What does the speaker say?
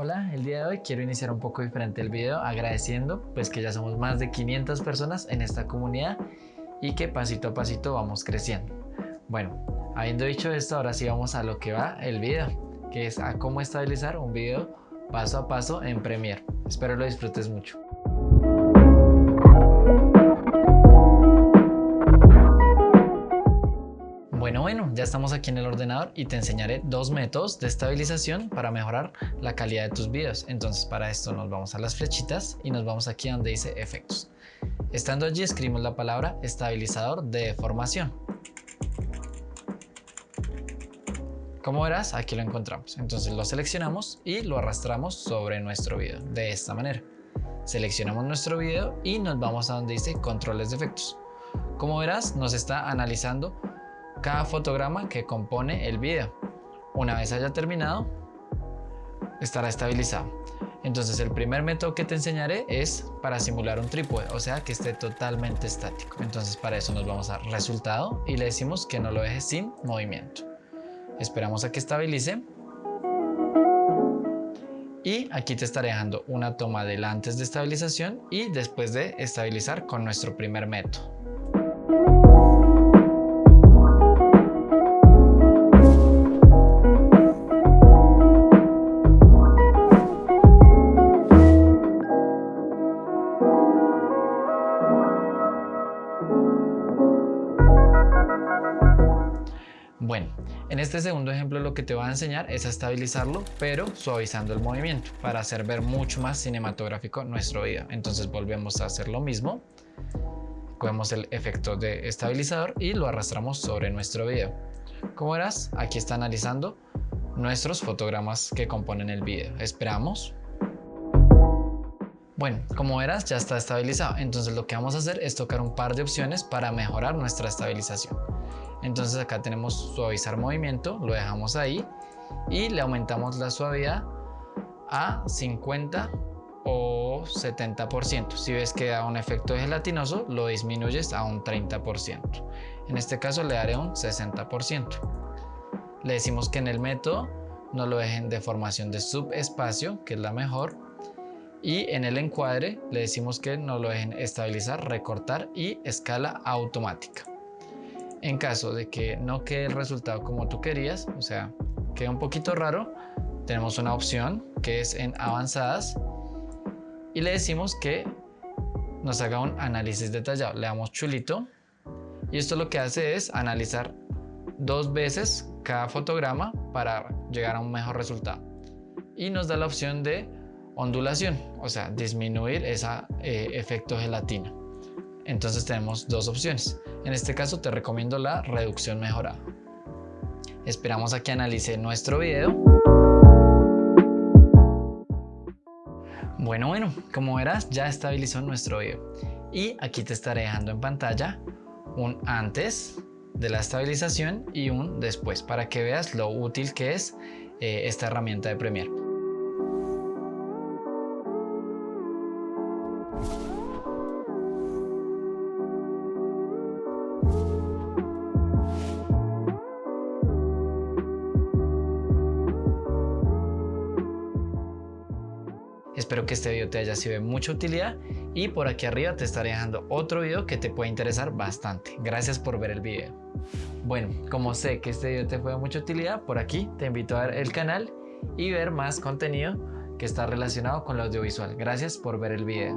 Hola, el día de hoy quiero iniciar un poco diferente el video agradeciendo pues que ya somos más de 500 personas en esta comunidad y que pasito a pasito vamos creciendo. Bueno, habiendo dicho esto, ahora sí vamos a lo que va el video, que es a cómo estabilizar un video paso a paso en Premiere. Espero lo disfrutes mucho. Bueno, bueno, ya estamos aquí en el ordenador y te enseñaré dos métodos de estabilización para mejorar la calidad de tus videos. Entonces para esto nos vamos a las flechitas y nos vamos aquí donde dice efectos. Estando allí escribimos la palabra estabilizador de deformación. Como verás, aquí lo encontramos. Entonces lo seleccionamos y lo arrastramos sobre nuestro video de esta manera. Seleccionamos nuestro video y nos vamos a donde dice controles de efectos. Como verás, nos está analizando cada fotograma que compone el video. Una vez haya terminado, estará estabilizado. Entonces el primer método que te enseñaré es para simular un trípode, o sea que esté totalmente estático. Entonces para eso nos vamos a resultado y le decimos que no lo deje sin movimiento. Esperamos a que estabilice. Y aquí te estaré dejando una toma del antes de estabilización y después de estabilizar con nuestro primer método. Bueno, en este segundo ejemplo lo que te voy a enseñar es a estabilizarlo, pero suavizando el movimiento para hacer ver mucho más cinematográfico nuestro video. Entonces volvemos a hacer lo mismo. Cogemos el efecto de estabilizador y lo arrastramos sobre nuestro video. Como verás, aquí está analizando nuestros fotogramas que componen el video. Esperamos. Bueno, como verás ya está estabilizado, entonces lo que vamos a hacer es tocar un par de opciones para mejorar nuestra estabilización. Entonces acá tenemos suavizar movimiento, lo dejamos ahí y le aumentamos la suavidad a 50 o 70%. Si ves que da un efecto gelatinoso, lo disminuyes a un 30%. En este caso le daré un 60%. Le decimos que en el método no lo dejen de formación de subespacio, que es la mejor. Y en el encuadre le decimos que no lo dejen estabilizar, recortar y escala automática. En caso de que no quede el resultado como tú querías, o sea, queda un poquito raro, tenemos una opción que es en avanzadas y le decimos que nos haga un análisis detallado. Le damos chulito y esto lo que hace es analizar dos veces cada fotograma para llegar a un mejor resultado. Y nos da la opción de ondulación, o sea, disminuir ese eh, efecto gelatina. Entonces tenemos dos opciones. En este caso te recomiendo la reducción mejorada. Esperamos a que analice nuestro video. Bueno, bueno, como verás ya estabilizó nuestro video. Y aquí te estaré dejando en pantalla un antes de la estabilización y un después para que veas lo útil que es eh, esta herramienta de Premiere. Espero que este video te haya sido de mucha utilidad y por aquí arriba te estaré dejando otro video que te puede interesar bastante. Gracias por ver el video. Bueno, como sé que este video te fue de mucha utilidad, por aquí te invito a ver el canal y ver más contenido que está relacionado con lo audiovisual. Gracias por ver el video.